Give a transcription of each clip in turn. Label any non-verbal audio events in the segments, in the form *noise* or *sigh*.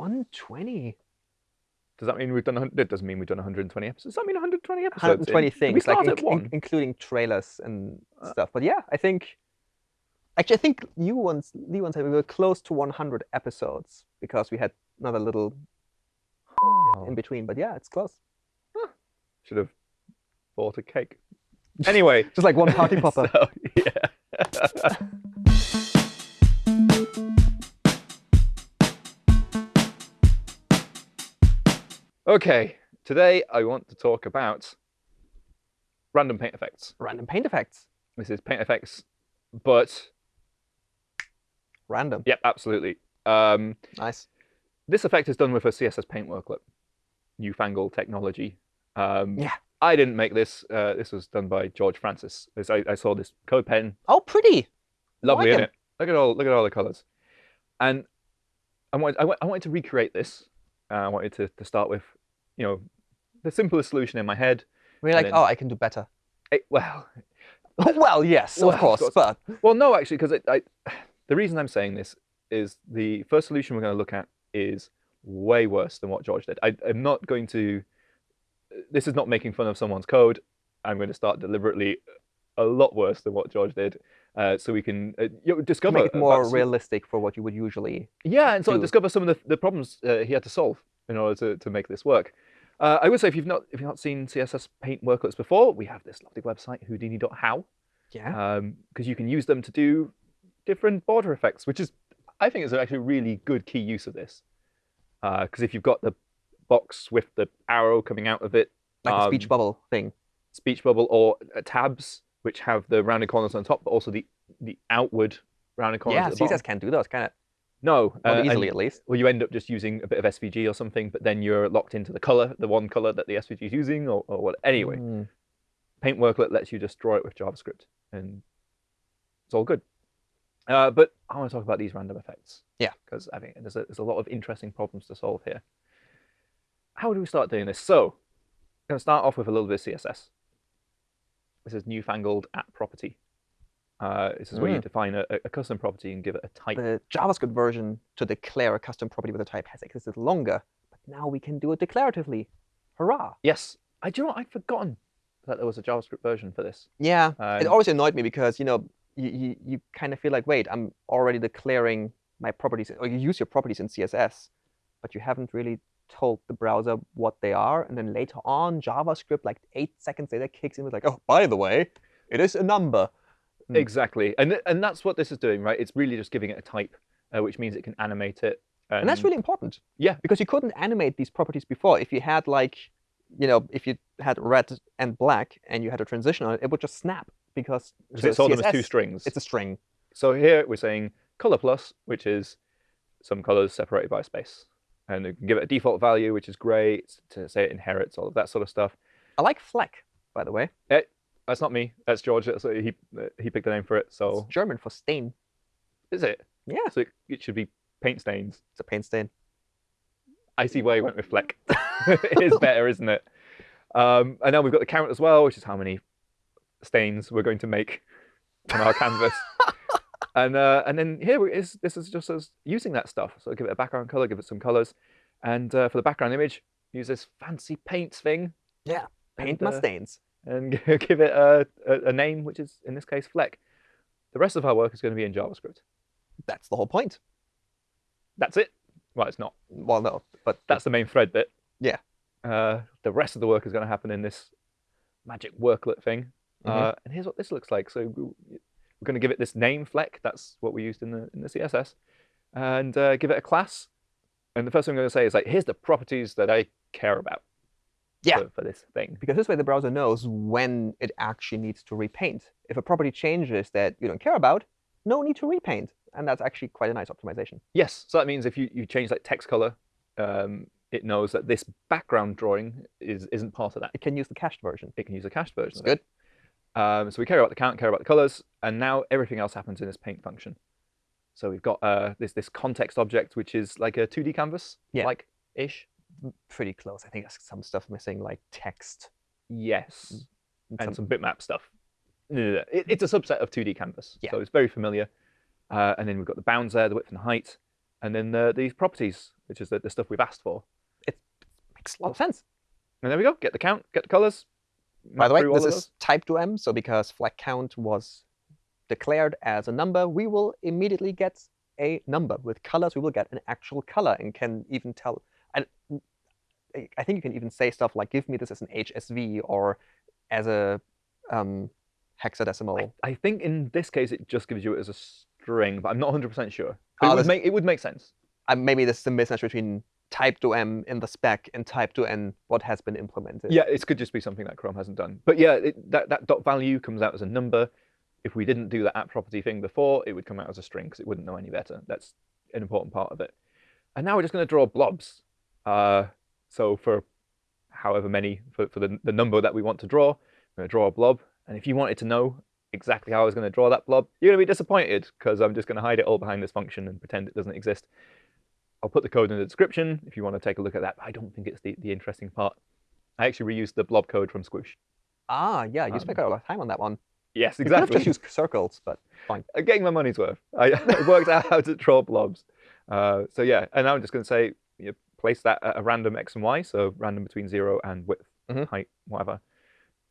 120. Does that mean we've done? 100 It doesn't mean we've done 120 episodes. Does that mean 120 episodes? in? 120 We things, like in- including trailers and Uh, stuff. But yeah, I think. Actually, I think you once, Lee once said we were close to 100 episodes because we had another little Oh. in between. But yeah, it's close. Should have bought a cake. Anyway, *laughs* Just like one party *laughs* popper. so, yeah. *laughs* okay, today I want to talk about random paint effects. Random paint effects. This is paint effects, but Random. yep, absolutely. Um, Nice. this effect is done with a CSS Paint worklet, newfangled technology. Um, Yeah. I didn't make this. Uh, this was done by George Francis. I, I saw this code pen Oh, pretty. Lovely, like isn't it? Look at all look at all the colours. And I wanted I, I wanted to recreate this. Uh, I wanted to, to start with, you know, the simplest solution in my head. We're like, then- oh, I can do better. It- well, *laughs* well, yes, Well, of of course. course. But well, no, actually, because I, the reason I'm saying this is the first solution we're going to look at is way worse than what George did. I, I'm not going to. This is not making fun of someone's code. I'm going to start deliberately a lot worse than what George did, uh, so we can uh, you know, discover make it more some- realistic for what you would usually. Yeah, and so do. discover some of the, the problems uh, he had to solve in order to, to make this work. Uh, I would say if you've not if you've not seen CSS Paint worklets before, we have this lovely website Houdini.how Yeah. because you can use them to do different border effects, which is I think is actually a really good key use of this. Because if you've got the box with the arrow coming out of it, like a speech um, bubble thing. speech bubble, or uh, tabs which have the rounded corners on top, but also the the outward rounded corners. Yeah, at the bottom. CSS can't do those, can it? No, Not uh, easily, at least. well, you end up just using a bit of SVG or something, but then you're locked into the color, the one color that the SVG is using, or, or what. Anyway, Mm. Paint Worklet lets you just draw it with JavaScript, and it's all good. Uh, but I want to talk about these random effects. Yeah. Because I think there's a, there's a lot of interesting problems to solve here. How do we start doing this? So, I'm going to start off with a little bit of CSS. This is newfangled at property. Uh, this is where you Mm. define a, a custom property and give it a type. The JavaScript version to declare a custom property with a type has existed longer, but now we can do it declaratively. Hurrah! Yes. I do you know what? I'd forgotten that there was a JavaScript version for this. Yeah, it Um, always annoyed me because you know you, you, you kind of feel like, wait, I'm already declaring my properties, or you use your properties in CSS, but you haven't really told the browser what they are, and then later on, JavaScript, like eight seconds later, kicks in with like, oh, by the way, it is a number. Mm. Exactly. And th- and that's what this is doing, right? It's really just giving it a type, uh, which means it can animate it. And that's really important. Yeah. Because you couldn't animate these properties before. If you had like, you know, if you had red and black and you had a transition on it, it would just snap because because it saw them as two strings. It's a string. So here we're saying color plus, which is some colors separated by a space. And you can give it a default value, which is gray, to say it inherits, all of that sort of stuff. I like fleck, by the way. That's not me. That's George. That's, he, uh, he picked the name for it. So It's German for stain. is it? Yeah, So it, it should be paint stains. it's a paint stain. I see why you went with Fleck. *laughs* it is better, isn't it? Um, and now we've got the count as well, which is how many stains we're going to make on our canvas. *laughs* and uh, and then here is this is just us using that stuff. So give it a background color, give it some colors, and uh, for the background image, use this fancy paint thing. Yeah, Paint and, my uh, stains. And *laughs* give it a, a, a name, which is in this case Fleck. The rest of our work is going to be in JavaScript. That's the whole point. That's it. Well, it's not. Well, no, but That's the main thread bit. Yeah. Uh, the rest of the work is going to happen in this magic worklet thing. Mhm. Uh, and here's what this looks like. So we- we're going to give it this name Fleck. That's what we used in the in the CSS, and uh, give it a class. And the first thing I'm going to say is like, here's the properties that I care about. Yeah. For, for this thing. because this way the browser knows when it actually needs to repaint. If a property changes that you don't care about, no need to repaint. And that's actually quite a nice optimization. Yes. So that means if you, you change like text color, um, it knows that this background drawing is isn't part of that. It can use the cached version. It can use the cached version. It. good. Um, so we care about the count, care about the colors, and now everything else happens in this paint function. So we've got uh, this this context object, which is like a 2D canvas, Yeah. like ish. Pretty close. I think there's some stuff missing, like text. Yes, and and some- some bitmap stuff. No, no, no. It, it's a subset of 2D canvas, Yeah. so it's very familiar. Uh, and then we've got the bounds there, the width and the height, and then uh, these properties, which is the, the stuff we've asked for. It makes a lot of sense. And there we go. Get the count, get the colors. By the way, this is typed OM, so because fleck count was declared as a number, we will immediately get a number. With colors, we will get an actual color and can even tell. And I think you can even say stuff like, give me this as an HSV or as a um, hexadecimal. I, I think in this case, it just gives you it as a string, but I'm not 100% sure. Oh, it, would this- make, it would make sense. Uh, maybe this is a mismatch between typed OM in the spec and typed OM what has been implemented. Yeah, it could just be something that Chrome hasn't done. But yeah, it, that, that dot value comes out as a number. If we didn't do the at property thing before, it would come out as a string because it wouldn't know any better. That's an important part of it. And now we're just going to draw blobs. Uh, so for however many, for, for the, the number that we want to draw, we're going to draw a blob. And if you wanted to know exactly how I was going to draw that blob, you're going to be disappointed because I'm just going to hide it all behind this function and pretend it doesn't exist. I'll put the code in the description if you want to take a look at that. I don't think it's the, the interesting part. I actually reused the blob code from Squoosh. Ah, yeah, you Um, spent quite a lot of time on that one. Yes, exactly. You could have just used circles, but fine. *laughs* I'm getting my money's worth. *laughs* I, worked out how to draw blobs. Uh, so yeah, and now I'm just going to say you know, place that at a random x and y, so random between zero and width, Mhm. height, whatever.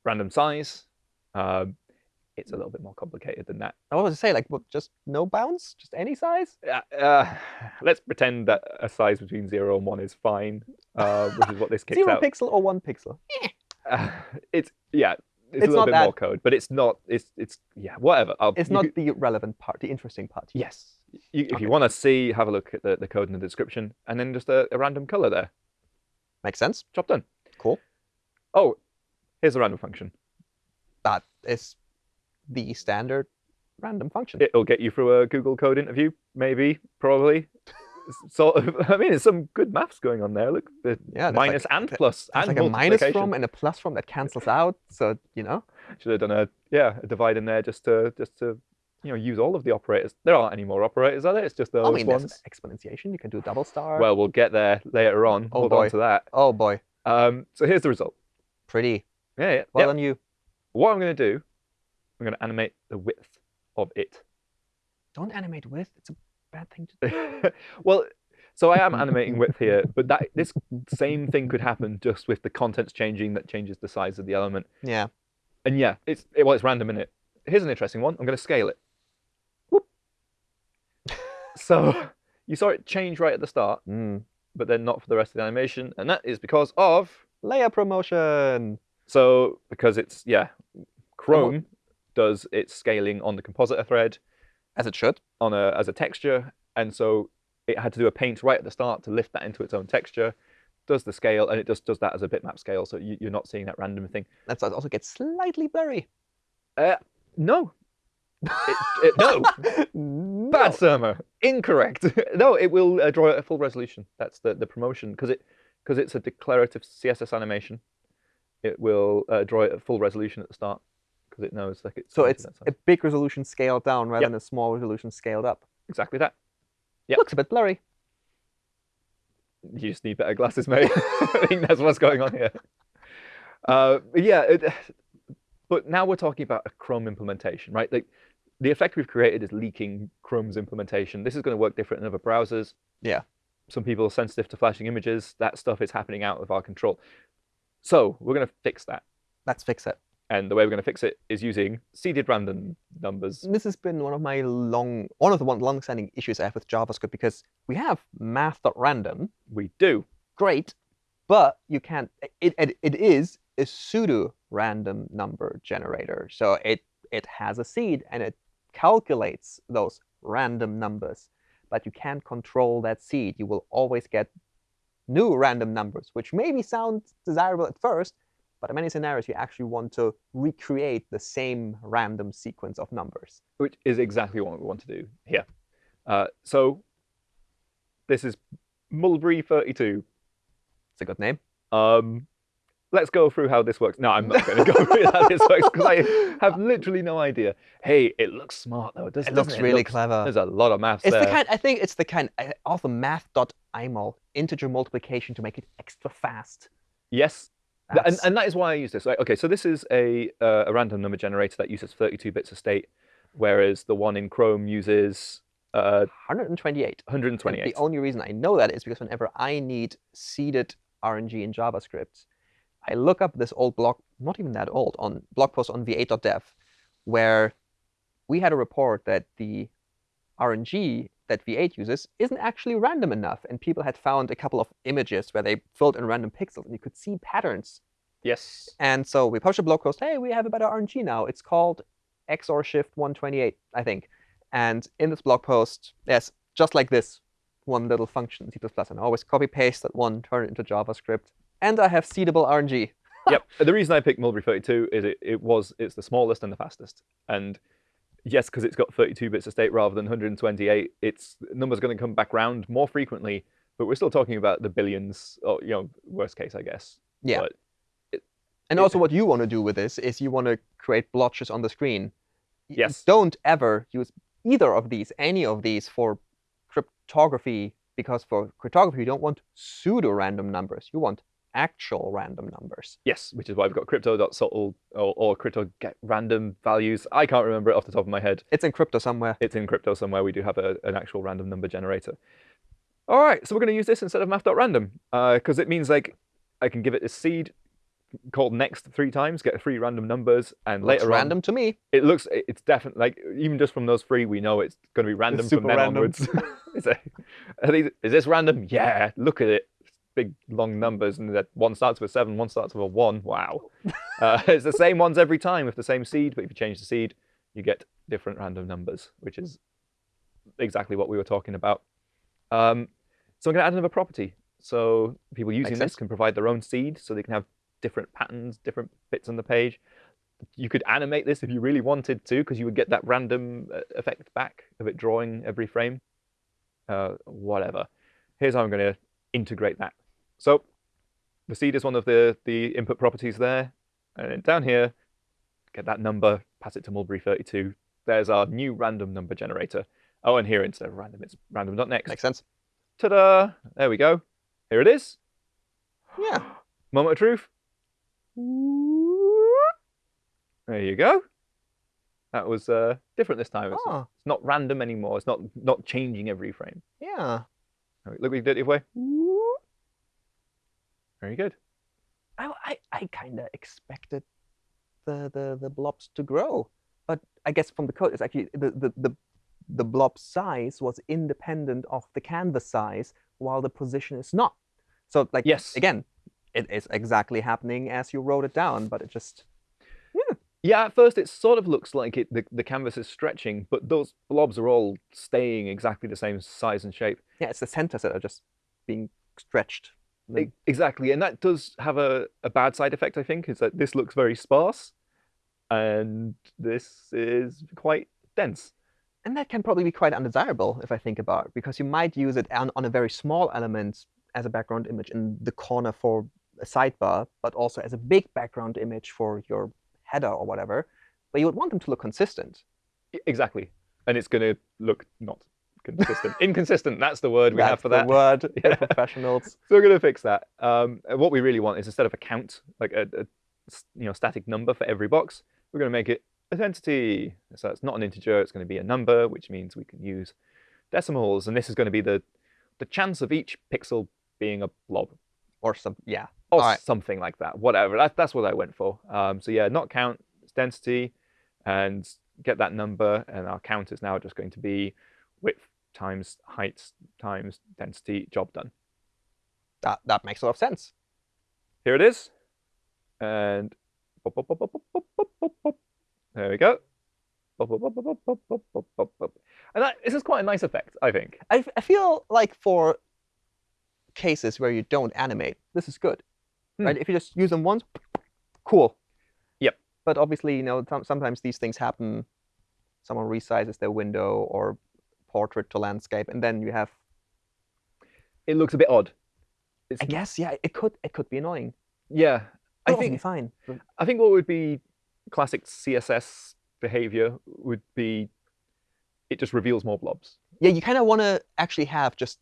Random size. Um, it's a little bit more complicated than that. I was going to say, like, what, just no bounds, just any size. Uh, uh, let's pretend that a size between zero and one is fine, uh, which is what this *laughs* kicks Zero out. pixel or one pixel. Uh, it's yeah, it's, It's a little bit that- more code, but it's not. It's it's yeah, whatever. I'll, It's not could- the relevant part, the interesting part. Yes. You, if Okay. you want to see, have a look at the, the code in the description, and then just a, a random color there. Makes sense. Job done. Cool. Oh, here's a random function. That is the standard random function. It'll get you through a Google code interview, maybe, probably. S- sort of. *laughs* I mean, there's some good maths going on there. Look, the Yeah, minus like- and plus and like a minus from and a plus from that cancels out. So you know, *laughs* Should have done a yeah a divide in there just to just to you know use all of the operators. There aren't any more operators, are there? It's just those I mean, ones. exponentiation. You can do double star. Well, we'll get there later on. Oh, Hold boy. on to that. oh boy, Um, so here's the result. pretty. Yeah, yeah. Well yep. done, you. What I'm going to do, I'm going to animate the width of it. Don't animate width. It's a bad thing to do. *laughs* well, so I am animating width here, *laughs* but that this same thing could happen just with the contents changing that changes the size of the element. Yeah. And yeah, it's it, well, it's random in it. Here's an interesting one. I'm going to scale it. So *laughs* you saw it change right at the start, Mm. but then not for the rest of the animation, and that is because of Layer promotion. so because it's yeah, Chrome does its scaling on the compositor thread. As it should. on a as a texture, and so it had to do a paint right at the start to lift that into its own texture. Does the scale, and it just does that as a bitmap scale, so you, you're not seeing that random thing. That's also gets slightly blurry. Uh, no, it, it, no, *laughs* bad Surma, incorrect. *laughs* no, it will uh, draw a full resolution. That's the the promotion because it because it's a declarative CSS animation. It will uh, draw it at full resolution at the start because it knows like it's So it's a big resolution scaled down rather Yep. than a small resolution scaled up. exactly that. Yep. Looks a bit blurry. You just need better glasses, mate. *laughs* I think that's what's going on here. Uh, yeah, it, *sighs* but now we're talking about a Chrome implementation, right? Like the effect we've created is leaking Chrome's implementation. This is going to work different in other browsers. Yeah. Some people are sensitive to flashing images. That stuff is happening out of our control. So we're going to fix that. Let's fix it. And the way we're going to fix it is using seeded random numbers. This has been one of my long, one of the one long-standing issues I have with JavaScript because we have math.random, We do. great, but you can't. It it, it is a pseudo random number generator, so it it has a seed and it calculates those random numbers, but you can't control that seed. You will always get new random numbers, which maybe sound desirable at first, but in many scenarios you actually want to recreate the same random sequence of numbers. which is exactly what we want to do here. Uh, so this is Mulberry 32. It's a good name. Um, let's go through how this works. No, I'm not going to go *laughs* through how this works because I have literally no idea. Hey, it looks smart though. Doesn't, It looks doesn't really looks- clever. There's a lot of maths It's there. the kind. I think it's the kind uh, of the math.imul integer multiplication to make it extra fast. yes, and, and that is why I use this. Right? Okay, so this is a uh, a random number generator that uses 32 bits of state, whereas the one in Chrome uses Uh, 128. And 128. The only reason I know that is because whenever I need seeded RNG in JavaScript, I look up this old blog, not even that old, on blog post on v8.dev, where we had a report that the RNG that V8 uses isn't actually random enough. And people had found a couple of images where they filled in random pixels, and you could see patterns. yes. And so we published a blog post, hey, we have a better RNG now. It's called XOR Shift 128, I think. And in this blog post, yes, just like this, one little function in C++. And I always copy paste that one, turn it into JavaScript. And I have seedable RNG. *laughs* yep. The reason I picked Mulberry 32 is it, it was it's the smallest and the fastest. And yes, because it's got 32 bits of state rather than 128, its number's going to come back round more frequently. But we're still talking about the billions, or you know, worst case, I guess. Yeah. But And Yeah. also what you want to do with this is you want to create blotches on the screen. Yes. Don't ever use either of these, any of these for cryptography, because for cryptography, you don't want pseudo-random numbers. You want actual random numbers. yes, which is why we've got crypto.subtle or, or crypto get random values. I can't remember it off the top of my head. It's in crypto somewhere. It's in crypto somewhere. We do have a, an actual random number generator. All right, so we're going to use this instead of math.random because uh, it means like I can give it a seed called next three times, get three random numbers, and Looks later on random to me. it looks it's definitely like even just from those three we know it's going to be random from super then random. onwards. *laughs* is, it, these, is this random? Yeah, look at it. Big long numbers, and that one starts with seven, one starts with a one. Wow, *laughs* uh, it's the same ones every time with the same seed, but if you change the seed, you get different random numbers, which is exactly what we were talking about. Um, so I'm going to add another property. So people using Makes this sense. can provide their own seed, so they can have different patterns, different bits on the page. You could animate this if you really wanted to, because you would get that random uh, effect back of it drawing every frame. Uh, whatever. Here's how I'm going to integrate that. So the seed is one of the, the input properties there. And then down here, get that number, pass it to Mulberry 32. There's our new random number generator. Oh, and here instead of random, it's random.next. Makes sense. Ta-da! There we go. Here it is. Yeah. Moment of truth. There you go. That was uh, different this time. It's, Oh, it's not random anymore. It's not not changing every frame. yeah. Look what you did it way. Very good. I, I, I kind of expected the, the, the blobs to grow. But I guess from the code, it's actually the, the, the, the blob size was independent of the canvas size, while the position is not. So, like, Yes. again, it is exactly happening as you wrote it down, but it just, Yeah, at first it sort of looks like it the, the canvas is stretching, but those blobs are all staying exactly the same size and shape. yeah, it's the centers that are just being stretched. E- mm. Exactly, and that does have a, a bad side effect, I think, is that this looks very sparse, and this is quite dense. And that can probably be quite undesirable if I think about it, because you might use it on, on a very small element as a background image in the corner for a sidebar, but also as a big background image for your header or whatever. But you would want them to look consistent. Exactly, and it's going to look not consistent. Inconsistent, that's the word we That's have for the that. word *laughs* Yeah. for professionals. So we're going to fix that. Um, what we really want is instead of a count, like a you know static number for every box, we're going to make it identity. So it's not an integer; it's going to be a number, which means we can use decimals, and this is going to be the the chance of each pixel being a blob Or some, yeah. or something like that. Whatever. That, that's what I went for. Um, so yeah, not count, it's density, and get that number, and our count is now just going to be width times height times density, job done. That, that makes a lot of sense. Here it is. And boop, boop, boop, there we go. And that, this is quite a nice effect, I think. I, I feel like for cases where you don't animate, this is good. Hmm. Right? If you just use them once, cool. Yep. But obviously, you know, sometimes these things happen. Someone resizes their window, or portrait to landscape, and then you have. It looks a bit odd. It's, I guess, yeah, it could it could be annoying. yeah, I think fine. I think what would be classic CSS behavior would be it just reveals more blobs. Yeah, you kind of want to actually have just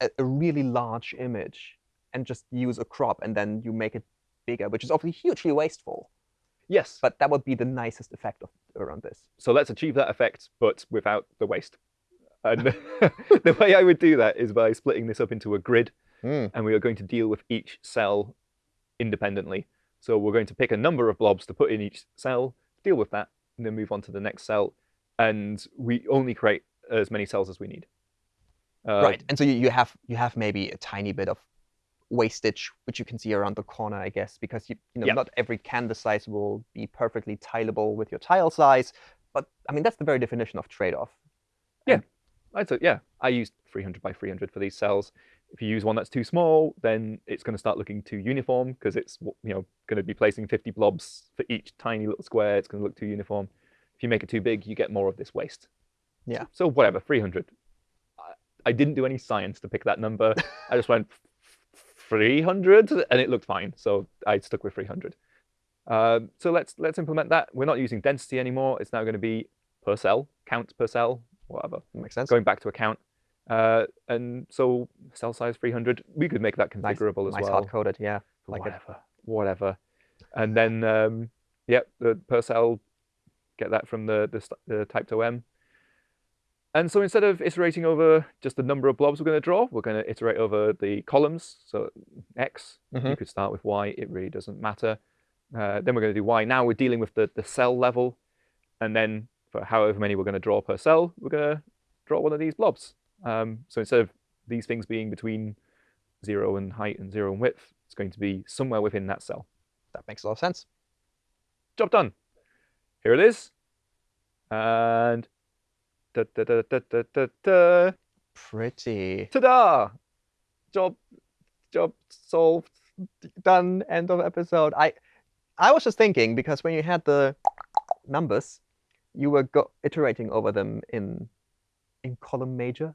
a, a really large image and just use a crop, and then you make it bigger, which is obviously hugely wasteful. Yes, But that would be the nicest effect of around this. so let's achieve that effect, but without the waste. And *laughs* the way I would do that is by splitting this up into a grid, Mm. and we are going to deal with each cell independently. So we're going to pick a number of blobs to put in each cell, deal with that, and then move on to the next cell. And we only create as many cells as we need. Uh, right. And so you, you have you have maybe a tiny bit of wastage, which you can see around the corner, I guess, because you, you know Yeah. not every canvas size will be perfectly tileable with your tile size. But I mean that's the very definition of trade-off. I'd say, yeah, I used 300 by 300 for these cells. If you use one that's too small, then it's going to start looking too uniform because it's you know going to be placing 50 blobs for each tiny little square. It's going to look too uniform. If you make it too big, you get more of this waste. Yeah. So whatever, 300. I, I didn't do any science to pick that number. *laughs* I just went 300, and it looked fine. So I stuck with 300. Um, so let's let's implement that. We're not using density anymore. It's now going to be per cell, count per cell, whatever Makes sense. going back to account. Uh, and so cell size 300, we could make that Nice- configurable as nice well. hard coded, yeah. like whatever, whatever. And then, um, yep, the per cell, get that from the, the, the typed OM. And so instead of iterating over just the number of blobs we're going to draw, we're going to iterate over the columns. So X, you Mhm. could start with Y, it really doesn't matter. Uh, then we're going to do Y. Now we're dealing with the, the cell level. And then for however many we're going to draw per cell, we're going to draw one of these blobs. Um, so instead of these things being between zero and height and zero and width, it's going to be somewhere within that cell. That makes a lot of sense. Job done. Here it is. And da da da da da da da. Pretty. Ta-da! Job, job solved. Done. End of episode. I I was just thinking because when you had the numbers, you were go- iterating over them in in column major,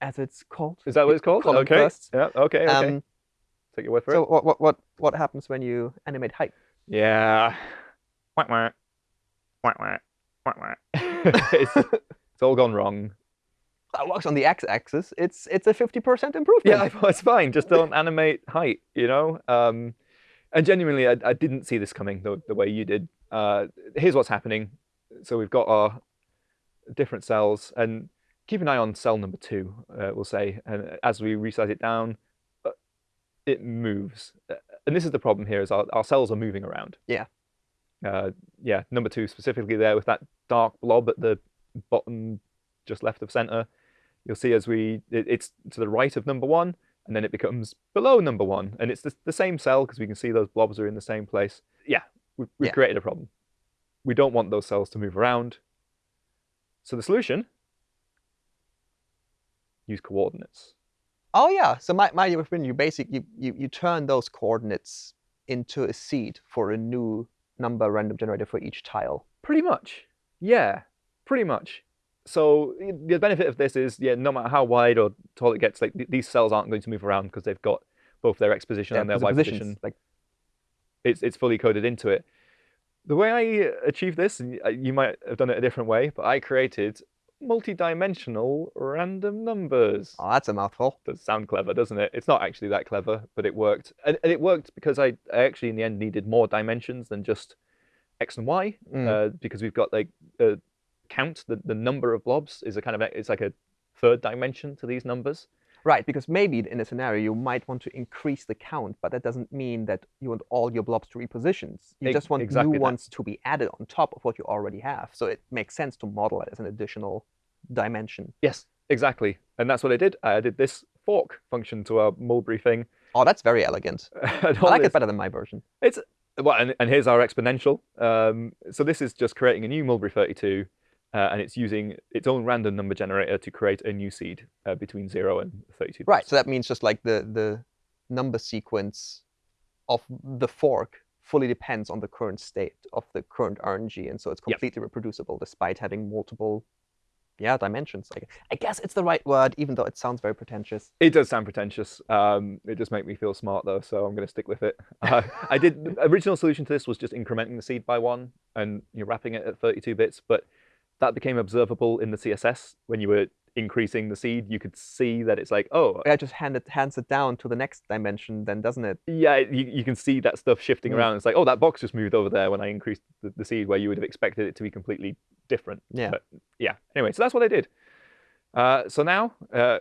as it's called. Is that what it's called? Column okay. first. Yeah. Okay. Okay. Um, Take your word for so it. what, what what what happens when you animate height? Yeah. Wah, wah. Wah, wah. Wah, wah. it's, it's all gone wrong. That works on the x-axis. It's it's a fifty percent improvement. Yeah, *laughs* I it's fine. Just don't *laughs* animate height, you know? Um, and genuinely, I, I didn't see this coming the, the way you did. Uh, here's what's happening. So we've got our different cells, and keep an eye on cell number two, uh, we'll say. And as we resize it down, uh, it moves. Uh, And this is the problem here, is our, our cells are moving around. Yeah. Uh, yeah, number two specifically there with that dark blob at the bottom just left of center. You'll see as we, it, it's to the right of number one, and then it becomes below number one. And it's the, the same cell because we can see those blobs are in the same place. Yeah, we've, we've Yeah. created a problem. We don't want those cells to move around. So the solution, use coordinates. Oh yeah. So my my you basically you, you you turn those coordinates into a seed for a new number random generator for each tile. Pretty much. Yeah, pretty much. So the benefit of this is, yeah, no matter how wide or tall it gets, like th- these cells aren't going to move around because they've got both their X position and their Y position. Like It's it's fully coded into it. The way I achieved this, and you might have done it a different way, but I created multi-dimensional random numbers. oh, that's a mouthful. does sound clever, doesn't it? It's not actually that clever, but it worked. And, and it worked because I, I actually, in the end, needed more dimensions than just X and Y, Mm. uh, because we've got like a count, the, the number of blobs is a kind of, it's like a third dimension to these numbers. Right, because maybe in a scenario you might want to increase the count, but that doesn't mean that you want all your blobs to be positions. You Ex- just want exactly new that. ones to be added on top of what you already have. So it makes sense to model it as an additional dimension. Yes, exactly. And that's what I did. I added this fork function to our Mulberry thing. Oh, that's very elegant. *laughs* I like this- it better than my version. It's well, and, and here's our exponential. Um, so this is just creating a new Mulberry 32, uh, and it's using its own random number generator to create a new seed uh, between zero and 32. Right, so that means just like the the number sequence of the fork fully depends on the current state of the current RNG, and so it's Yep. completely reproducible despite having multiple, yeah, dimensions. I, I guess it's the right word, even though it sounds very pretentious. It does sound pretentious. Um, it does make me feel smart though, so I'm going to stick with it. *laughs* Uh, I did the original solution to this was just incrementing the seed by one and you're wrapping it at 32 bits, but that became observable in the CSS when you were increasing the seed. You could see that it's like, oh, it just hand it, hands it down to the next dimension, then doesn't it? yeah, you, you can see that stuff shifting Mm. around. It's like, oh, that box just moved over there when I increased the, the seed, where you would have expected it to be completely different. Yeah. But yeah, anyway, so that's what I did. Uh, so now, uh,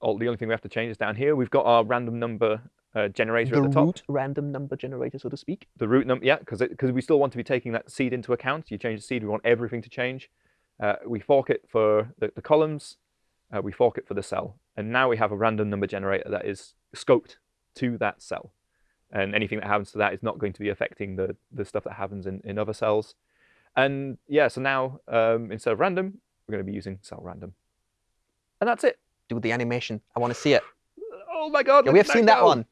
all, the only thing we have to change is down here. We've got our random number uh, generator The at the top. root random number generator, so to speak. The root number, yeah, because because we still want to be taking that seed into account. You change the seed, we want everything to change. Uh, we fork it for the, the columns. Uh, we fork it for the cell, and now we have a random number generator that is scoped to that cell, and anything that happens to that is not going to be affecting the the stuff that happens in in other cells. And yeah, so now um, instead of random, we're going to be using cell random, and that's it. Do the animation. I want to see it. Oh my god! Yeah, we have seen that go. one.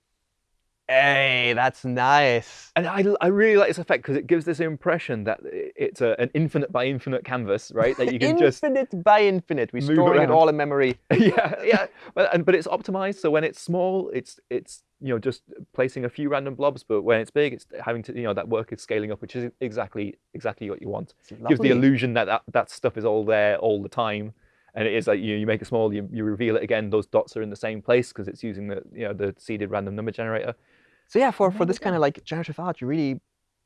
Hey, that's nice. And I, I really like this effect because it gives this impression that it's a, an infinite by infinite canvas, right? That you can just infinite by infinite. We're storing it all in memory. *laughs* yeah, yeah. But and but it's optimized, so when it's small, it's it's you know just placing a few random blobs. But when it's big, it's having to you know that work is scaling up, which is exactly exactly what you want. Gives the illusion that, that that stuff is all there all the time. And it is like you, you make it small, you, you reveal it again. Those dots are in the same place because it's using the you know the seeded random number generator. So yeah, for, for this kind of like generative art, you really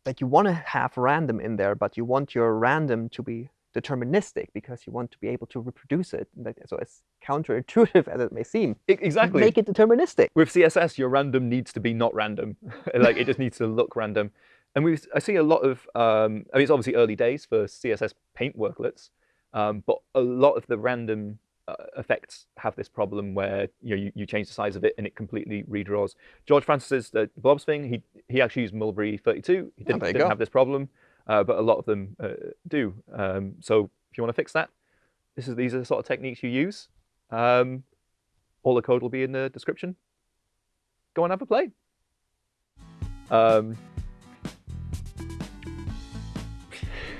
like you want to have random in there, but you want your random to be deterministic because you want to be able to reproduce it. So as counterintuitive *laughs* as it may seem, exactly. make it deterministic. with CSS, your random needs to be not random. *laughs* like it just needs to look random. And we, I see a lot of, um, I mean, it's obviously early days for CSS paint worklets, um, but a lot of the random uh, effects have this problem where you know you, you change the size of it and it completely redraws. George Francis's the blobs thing, he he actually used Mulberry 32. He didn't, there you didn't have this problem, uh, but a lot of them uh, do. Um, so if you want to fix that, this is these are the sort of techniques you use. Um, all the code will be in the description go and have a play. Um,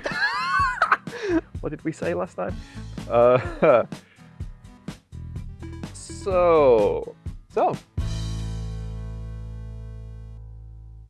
*laughs* what did we say last time? Uh, *laughs* so, So